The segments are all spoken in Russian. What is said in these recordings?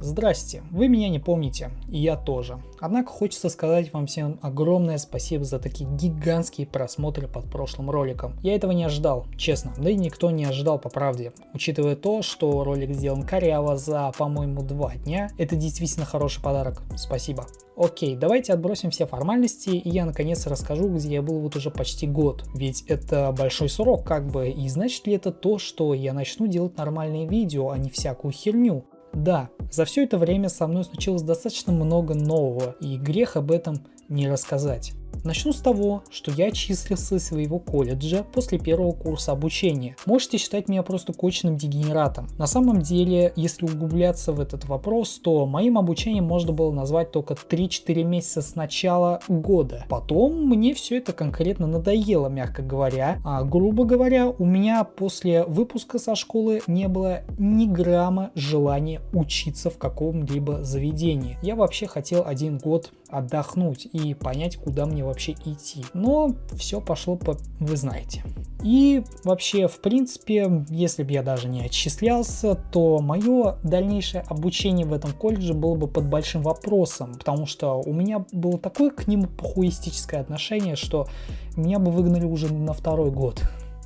Здрасте, вы меня не помните, и я тоже. Однако хочется сказать вам всем огромное спасибо за такие гигантские просмотры под прошлым роликом. Я этого не ожидал, честно, да и никто не ожидал по правде. Учитывая то, что ролик сделан коряво за, по-моему, два дня, это действительно хороший подарок. Спасибо. Окей, давайте отбросим все формальности, и я наконец расскажу, где я был вот уже почти год. Ведь это большой срок как бы, и значит ли это то, что я начну делать нормальные видео, а не всякую херню? Да, за все это время со мной случилось достаточно много нового, и грех об этом не рассказать. Начну с того, что я числился из своего колледжа после первого курса обучения. Можете считать меня просто кочным дегенератом. На самом деле, если углубляться в этот вопрос, то моим обучением можно было назвать только 3-4 месяца с начала года. Потом мне все это конкретно надоело, мягко говоря. А грубо говоря, у меня после выпуска со школы не было ни грамма желания учиться в каком-либо заведении. Я вообще хотел один год отдохнуть и понять, куда мне вообще идти. Но все пошло по... вы знаете. И вообще, в принципе, если бы я даже не отчислялся, то мое дальнейшее обучение в этом колледже было бы под большим вопросом, потому что у меня было такое к нему похуистическое отношение, что меня бы выгнали уже на второй год.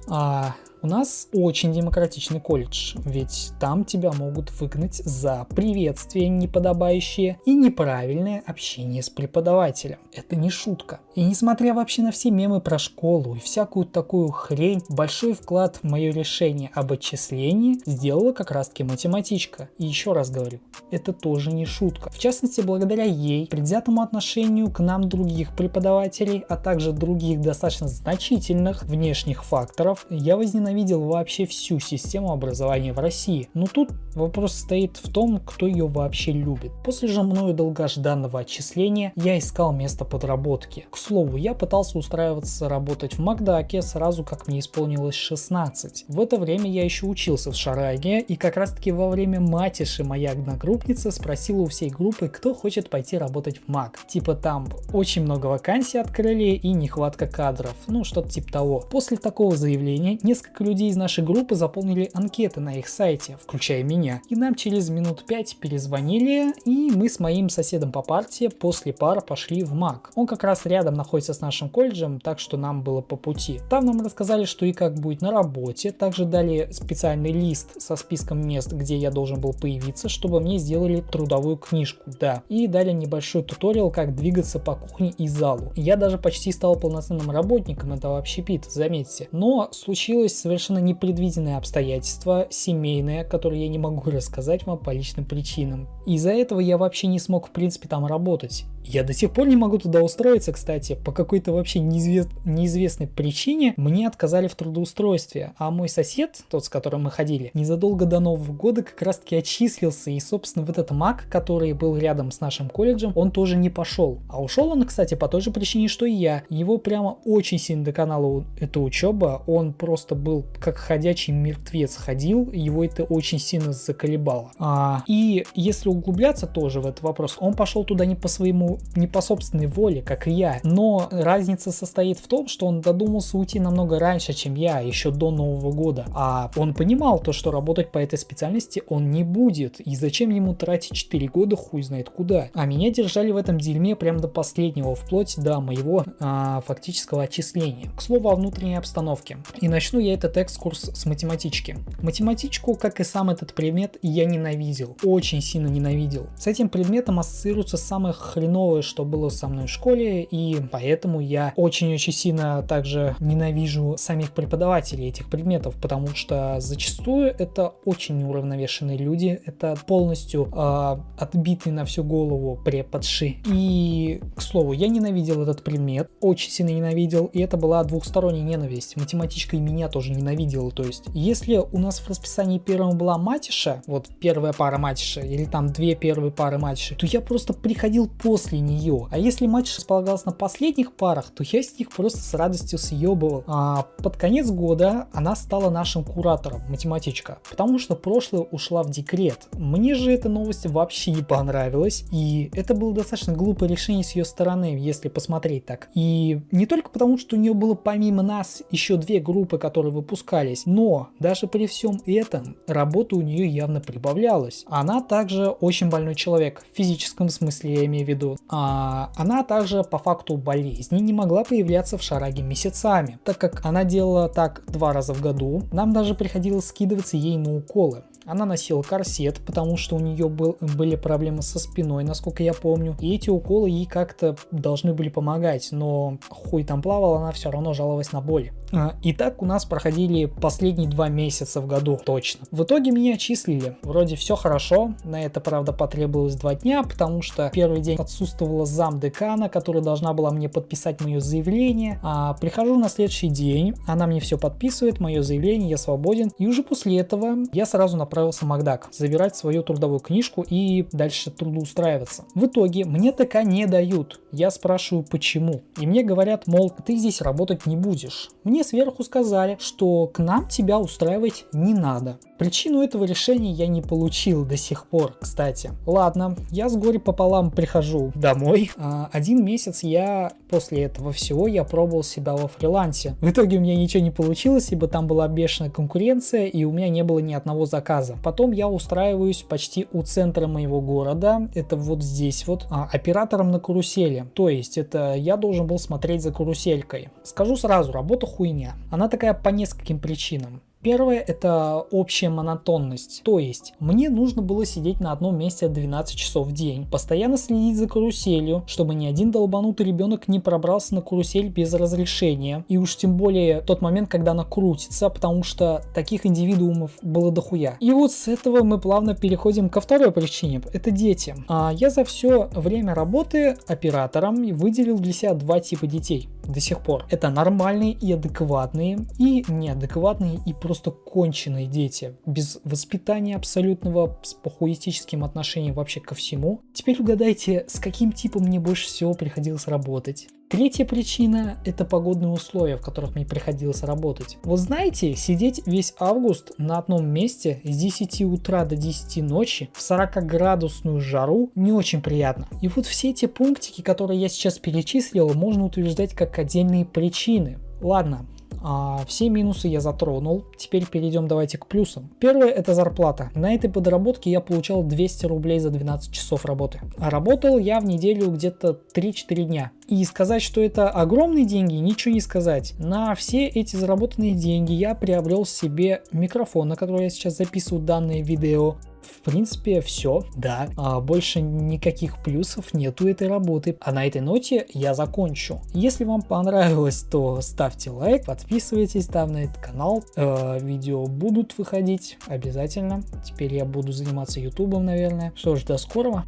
А у нас очень демократичный колледж, ведь там тебя могут выгнать за приветствие неподобающее и неправильное общение с преподавателем. Это не шутка. И несмотря вообще на все мемы про школу и всякую такую хрень, большой вклад в мое решение об отчислении сделала как раз таки математичка. И еще раз говорю, это тоже не шутка. В частности, благодаря ей, предвзятому отношению к нам других преподавателей, а также других достаточно значительных внешних факторов, я возненавидел ненавидел вообще всю систему образования в России. Но тут вопрос стоит в том, кто ее вообще любит. После же мною долгожданного отчисления я искал место подработки. К слову, я пытался устраиваться работать в Макдаке сразу как мне исполнилось 16. В это время я еще учился в Шараге и как раз таки во время матиши моя одногруппница спросила у всей группы, кто хочет пойти работать в Мак. Типа там очень много вакансий открыли и нехватка кадров, ну что-то типа того. После такого заявления несколько Несколько людей из нашей группы заполнили анкеты на их сайте, включая меня, и нам через минут пять перезвонили, и мы с моим соседом по партии после пар пошли в МАК. Он как раз рядом находится с нашим колледжем, так что нам было по пути. Там нам рассказали, что и как будет на работе, также дали специальный лист со списком мест, где я должен был появиться, чтобы мне сделали трудовую книжку, да, и дали небольшой туториал, как двигаться по кухне и залу. Я даже почти стал полноценным работником этого общепита, заметьте. Но случилось совершенно непредвиденные обстоятельства, семейные, которые я не могу рассказать вам по личным причинам. Из-за этого я вообще не смог в принципе там работать. Я до сих пор не могу туда устроиться, кстати, по какой-то вообще неизвест... неизвестной причине мне отказали в трудоустройстве, а мой сосед, тот, с которым мы ходили, незадолго до Нового года как раз таки отчислился, и собственно в этот МАК, который был рядом с нашим колледжем, он тоже не пошел. А ушел он, кстати, по той же причине, что и я. Его прямо очень сильно доконала эта учеба, он просто был как ходячий мертвец ходил, его это очень сильно заколебало. А, и если углубляться тоже в этот вопрос, он пошел туда не по своему не по собственной воле, как и я. Но разница состоит в том, что он додумался уйти намного раньше, чем я, еще до Нового года. А он понимал то, что работать по этой специальности он не будет. И зачем ему тратить 4 года хуй знает куда. А меня держали в этом дерьме прям до последнего, вплоть до моего а, фактического отчисления. К слову о внутренней обстановке. И начну я этот экскурс с математички. Математичку, как и сам этот предмет, я ненавидел. Очень сильно ненавидел. С этим предметом ассоциируются самые хреновые новое, что было со мной в школе, и поэтому я очень-очень сильно также ненавижу самих преподавателей этих предметов, потому что зачастую это очень неуравновешенные люди, это полностью э, отбитый на всю голову преподши. И, к слову, я ненавидел этот предмет, очень сильно ненавидел, и это была двухсторонняя ненависть. Математичка и меня тоже ненавидела, то есть, если у нас в расписании первым была матиша, вот первая пара матиша, или там две первые пары матиши, то я просто приходил после после нее. А если матч располагался на последних парах, то я с них просто с радостью съебывал. А под конец года она стала нашим куратором, математичка, потому что прошлое ушла в декрет. Мне же эта новость вообще не понравилась, и это было достаточно глупое решение с ее стороны, если посмотреть так. И не только потому, что у нее было помимо нас еще две группы, которые выпускались, но даже при всем этом работа у нее явно прибавлялась. Она также очень больной человек, в физическом смысле я имею в виду. А она также по факту болезни не могла появляться в шараге месяцами, так как она делала так два раза в году, нам даже приходилось скидываться ей на уколы. Она носила корсет, потому что у нее был, были проблемы со спиной, насколько я помню. И эти уколы ей как-то должны были помогать, но хуй там плавал, она все равно жаловалась на боли. А, и так у нас проходили последние два месяца в году, точно. В итоге меня отчислили. Вроде все хорошо, на это, правда, потребовалось два дня, потому что первый день отсутствовала зам декана, которая должна была мне подписать мое заявление. А прихожу на следующий день, она мне все подписывает, мое заявление, я свободен. И уже после этого я сразу направился в Макдак, забирать свою трудовую книжку и дальше трудоустраиваться. В итоге мне ТК не дают. Я спрашиваю, почему. И мне говорят, мол, ты здесь работать не будешь. Мне сверху сказали, что к нам тебя устраивать не надо. Причину этого решения я не получил до сих пор, кстати. Ладно, я с горе пополам прихожу домой. А, один месяц я после этого всего я пробовал себя во фрилансе. В итоге у меня ничего не получилось, ибо там была бешеная конкуренция и у меня не было ни одного заказа. Потом я устраиваюсь почти у центра моего города, это вот здесь вот, а, оператором на карусели. То есть это я должен был смотреть за каруселькой. Скажу сразу, работа хуйня. Она такая по нескольким причинам. Первое это общая монотонность, то есть мне нужно было сидеть на одном месте 12 часов в день, постоянно следить за каруселью, чтобы ни один долбанутый ребенок не пробрался на карусель без разрешения, и уж тем более тот момент, когда она крутится, потому что таких индивидуумов было дохуя. И вот с этого мы плавно переходим ко второй причине, это дети. А я за все время работы оператором выделил для себя два типа детей до сих пор. Это нормальные и адекватные, и неадекватные, и просто конченые дети, без воспитания абсолютного, с похуистическим отношением вообще ко всему. Теперь угадайте, с каким типом мне больше всего приходилось работать. Третья причина – это погодные условия, в которых мне приходилось работать. Вот знаете, сидеть весь август на одном месте с 10 утра до 10 ночи в 40 градусную жару не очень приятно. И вот все эти пунктики, которые я сейчас перечислил, можно утверждать как отдельные причины. Ладно, а, все минусы я затронул. Теперь перейдем давайте к плюсам. Первое это зарплата. На этой подработке я получал 200 рублей за 12 часов работы. А работал я в неделю где-то 3-4 дня. И сказать, что это огромные деньги, ничего не сказать. На все эти заработанные деньги я приобрел себе микрофон, на который я сейчас записываю данное видео, в принципе, все, да. А больше никаких плюсов нету этой работы. А на этой ноте я закончу. Если вам понравилось, то ставьте лайк, подписывайтесь там на этот канал. Э, видео будут выходить обязательно. Теперь я буду заниматься ютубом, наверное. Что ж, до скорого.